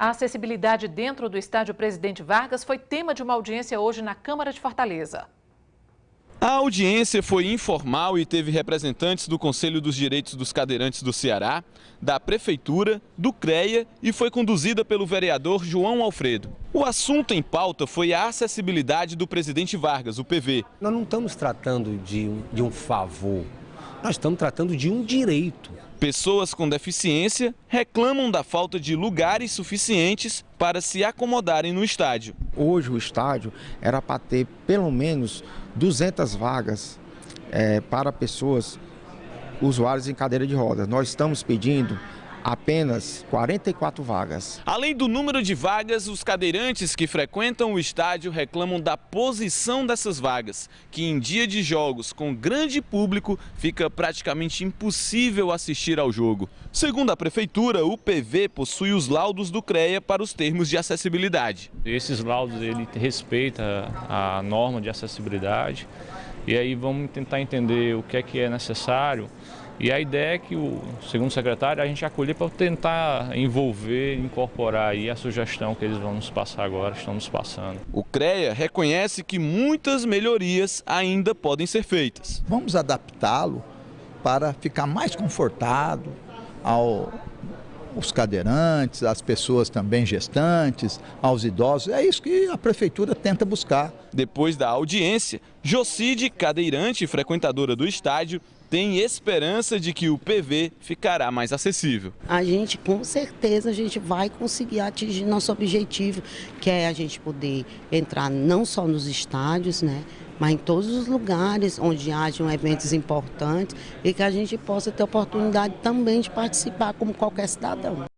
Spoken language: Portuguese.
A acessibilidade dentro do estádio Presidente Vargas foi tema de uma audiência hoje na Câmara de Fortaleza. A audiência foi informal e teve representantes do Conselho dos Direitos dos Cadeirantes do Ceará, da Prefeitura, do CREA e foi conduzida pelo vereador João Alfredo. O assunto em pauta foi a acessibilidade do Presidente Vargas, o PV. Nós não estamos tratando de um, de um favor, nós estamos tratando de um direito. Pessoas com deficiência reclamam da falta de lugares suficientes para se acomodarem no estádio. Hoje o estádio era para ter pelo menos 200 vagas é, para pessoas usuários em cadeira de rodas. Nós estamos pedindo apenas 44 vagas. Além do número de vagas, os cadeirantes que frequentam o estádio reclamam da posição dessas vagas, que em dia de jogos com grande público fica praticamente impossível assistir ao jogo. Segundo a prefeitura, o PV possui os laudos do CREA para os termos de acessibilidade. Esses laudos ele respeita a norma de acessibilidade e aí vamos tentar entender o que é que é necessário e a ideia é que, o, segundo o secretário, a gente acolher para tentar envolver, incorporar aí a sugestão que eles vão nos passar agora, estão nos passando. O CREA reconhece que muitas melhorias ainda podem ser feitas. Vamos adaptá-lo para ficar mais confortável ao, os cadeirantes, as pessoas também gestantes, aos idosos. É isso que a prefeitura tenta buscar. Depois da audiência, Jocide, cadeirante e frequentadora do estádio, tem esperança de que o PV ficará mais acessível. A gente, com certeza, a gente vai conseguir atingir nosso objetivo, que é a gente poder entrar não só nos estádios, né, mas em todos os lugares onde hajam eventos importantes e que a gente possa ter oportunidade também de participar como qualquer cidadão.